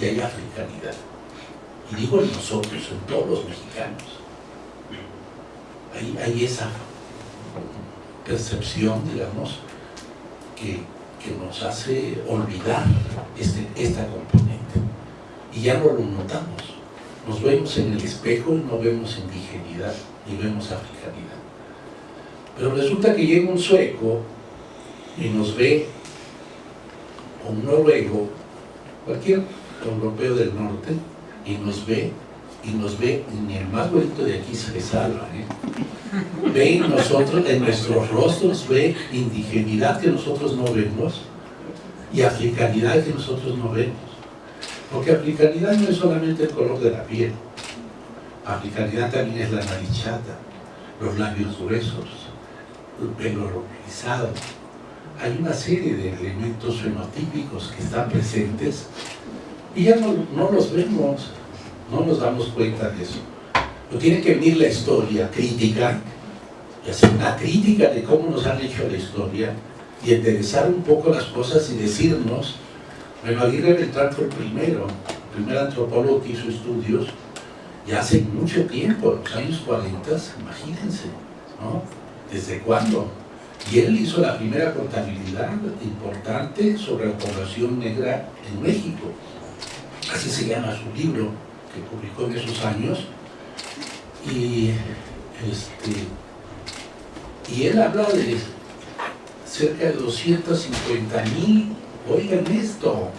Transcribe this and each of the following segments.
y hay africanidad. Y digo en nosotros, en todos los mexicanos. Hay, hay esa percepción, digamos, que, que nos hace olvidar este, esta componente. Y ya no lo notamos. Nos vemos en el espejo y no vemos indigenidad, ni vemos africanidad. Pero resulta que llega un sueco y nos ve, o un noruego, cualquier europeo del norte, y nos ve, y nos ve, ni el más bonito de aquí se salva, ¿eh? ve en nosotros, en nuestros rostros, ve indigenidad que nosotros no vemos, y africanidad que nosotros no vemos. Porque africanidad no es solamente el color de la piel, africanidad también es la nariz chata, los labios gruesos, el pelo rizado. Hay una serie de elementos fenotípicos que están presentes y ya no, no los vemos, no nos damos cuenta de eso. Pero tiene que venir la historia crítica, y hacer una crítica de cómo nos han hecho la historia, y enderezar un poco las cosas y decirnos, bueno, Aguirre Beltrán fue el primero, el primer antropólogo que hizo estudios, ya hace mucho tiempo, en los años 40, imagínense, ¿no? ¿Desde cuándo? Y él hizo la primera contabilidad importante sobre la población negra en México. Así se llama su libro, que publicó en esos años. Y, este, y él habla de cerca de 250 mil, oigan esto,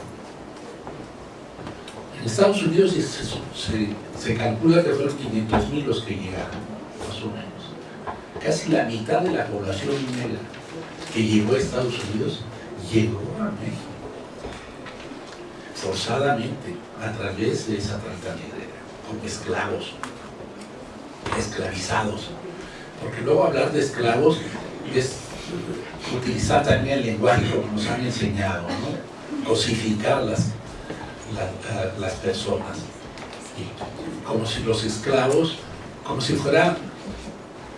en Estados Unidos se, se calcula que fueron 500 mil los que llegaron, más o menos. Casi la mitad de la población negra que llegó a Estados Unidos llegó a México forzadamente a través de esa trata como esclavos, esclavizados. Porque luego hablar de esclavos es utilizar también el lenguaje como nos han enseñado, ¿no? cosificar las, las personas. como si los esclavos, como si fuera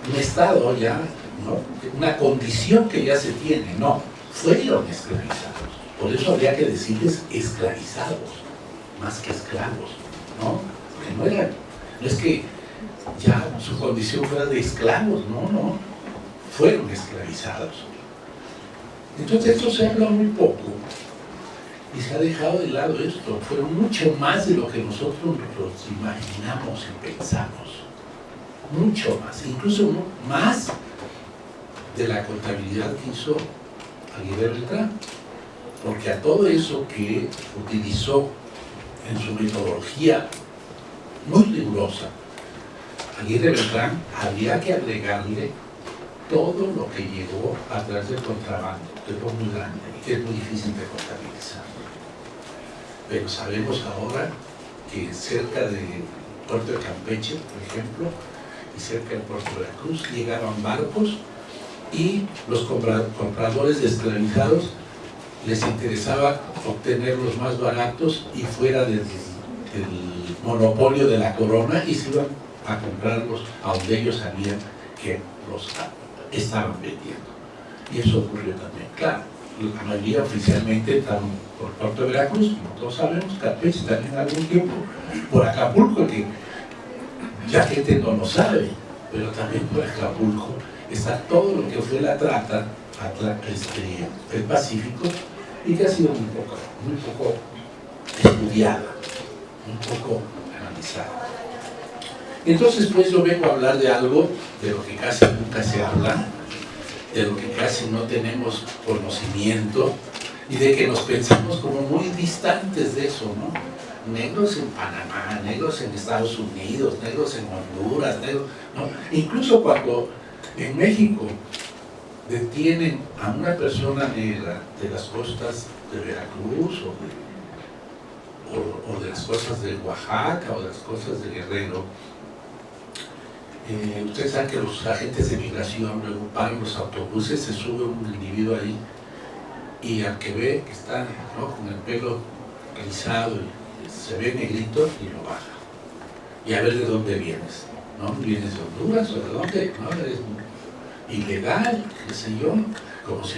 un estado ya, ¿no? una condición que ya se tiene, no, fueron esclavizados. Por eso habría que decirles esclavizados, más que esclavos, ¿no? Porque no eran, no es que ya su condición fuera de esclavos, no, no, fueron esclavizados. Entonces esto se habla muy poco y se ha dejado de lado esto, fueron mucho más de lo que nosotros nos imaginamos y pensamos, mucho más, incluso más de la contabilidad que hizo Aguirre Beltrán porque a todo eso que utilizó en su metodología muy rigurosa, Aguirre Beltrán había que agregarle todo lo que llegó a través del contrabando, que fue muy grande y que es muy difícil de contabilizar. Pero sabemos ahora que cerca del puerto de Campeche, por ejemplo, y cerca del puerto de la Cruz, llegaban barcos y los compradores esclavizados les interesaba obtener los más baratos y fuera del, monopolio de la corona y se iban a comprarlos a donde ellos sabían que los estaban vendiendo. Y eso ocurrió también. Claro, la mayoría oficialmente están por Puerto Veracruz, como todos sabemos, Campeche también algún tiempo, por Acapulco, que ya gente no lo sabe, pero también por Acapulco está todo lo que fue la trata este, el Pacífico y que ha sido muy poco, muy poco estudiada, muy poco analizada. Entonces, pues yo vengo a hablar de algo de lo que casi nunca se habla, de lo que casi no tenemos conocimiento y de que nos pensamos como muy distantes de eso, ¿no? Negros en Panamá, negros en Estados Unidos, negros en Honduras, negros, ¿no? Incluso cuando en México detienen a una persona negra de las costas de Veracruz o de, las costas de Oaxaca o de las costas de Guerrero, eh, ustedes saben que los agentes de migración luego pagan los autobuses, se sube un individuo ahí y al que ve que está con el pelo rizado y se ve negrito y lo baja. Y a ver de dónde vienes. ¿no? ¿Vienes de Honduras o de dónde? No, ilegal, qué sé yo, como si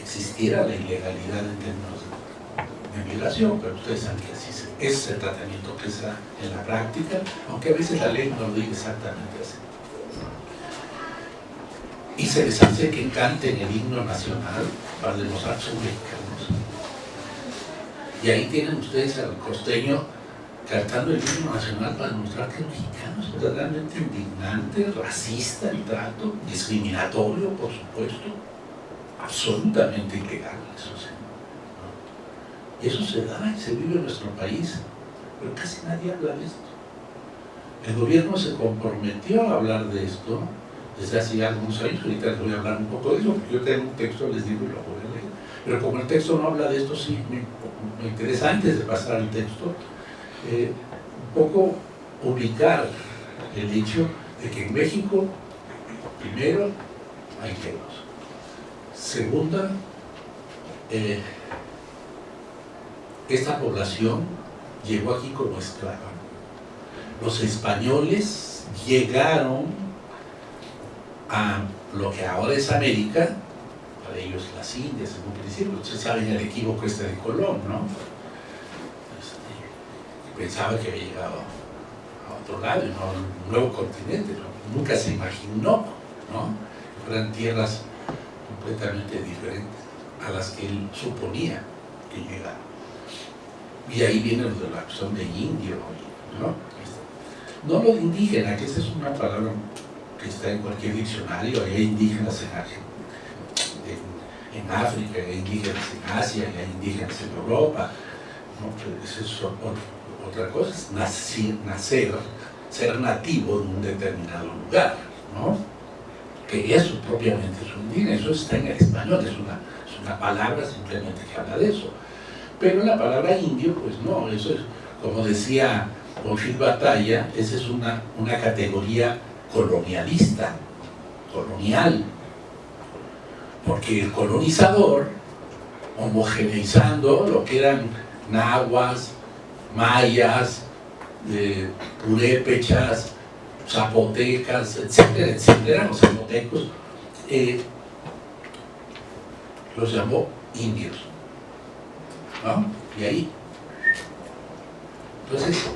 existiera la ilegalidad en términos de migración, pero ustedes saben que así es el tratamiento que se da en la práctica, aunque a veces la ley no lo diga exactamente así. Y se les hace que canten el himno nacional para demostrar son mexicanos. Y ahí tienen ustedes al costeño cantando el himno nacional para demostrar que es mexicano, es totalmente indignante, racista el trato, discriminatorio, por supuesto, absolutamente ilegal, eso se da y se vive en nuestro país, pero casi nadie habla de esto. El gobierno se comprometió a hablar de esto desde hace algunos años, ahorita les voy a hablar un poco de eso, porque yo tengo un texto, les digo y lo voy a leer. Pero como el texto no habla de esto, sí me, me interesa antes de pasar al texto, eh, un poco ubicar el hecho de que en México, primero, hay negros. Segunda, eh, esta población llegó aquí como esclava. Los españoles llegaron a lo que ahora es América, para ellos las Indias en un principio, ustedes saben el equívoco este de Colón, ¿no? Pensaba que había llegado a otro lado, ¿no? un nuevo continente, nunca se imaginó, ¿no? Fueran tierras completamente diferentes a las que él suponía que llegaban. Y ahí viene lo de la cuestión de indio, ¿no? No lo de indígena, que esa es una palabra que está en cualquier diccionario, hay indígenas en, África, hay indígenas en Asia, hay indígenas en Europa, ¿no? Eso es otra cosa, es nacer, ser nativo de un determinado lugar, ¿no? Que eso propiamente es un indígena, eso está en el español, es una, es una palabra simplemente que habla de eso. Pero la palabra indio, pues no, eso es, como decía Bonfil Batalla, esa es una, una categoría colonialista, colonial, porque el colonizador, homogeneizando lo que eran nahuas, mayas, eh, purépechas, zapotecas, etcétera, etcétera, los zapotecos, eh, los llamó indios. ¿no? Y ahí. Entonces,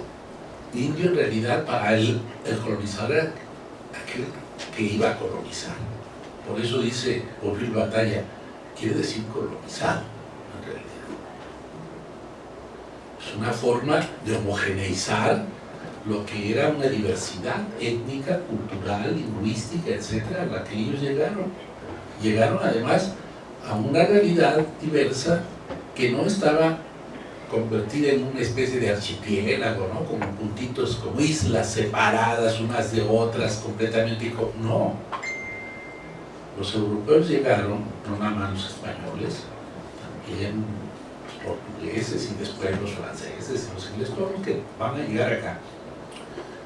indio en realidad para él, el colonizador era aquel que iba a colonizar. Por eso dice Obril Batalla, quiere decir colonizado, en realidad. Es una forma de homogeneizar lo que era una diversidad étnica, cultural, lingüística, etcétera, a la que ellos llegaron. Llegaron además a una realidad diversa que no estaba convertida en una especie de archipiélago, ¿no? Como puntitos, como islas separadas unas de otras, completamente... No. Los europeos llegaron, no nada más los españoles, también portugueses y después los franceses y los ingleses, todos los que van a llegar acá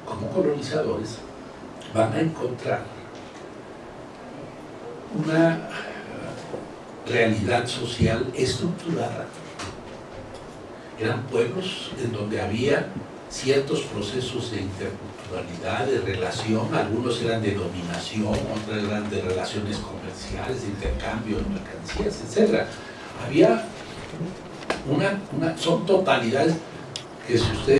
como colonizadores, van a encontrar una realidad social estructurada. Eran pueblos en donde había ciertos procesos de interculturalidad, de relación, algunos eran de dominación, otros eran de relaciones comerciales, de intercambio de mercancías, etc. Había una, una son totalidades que si usted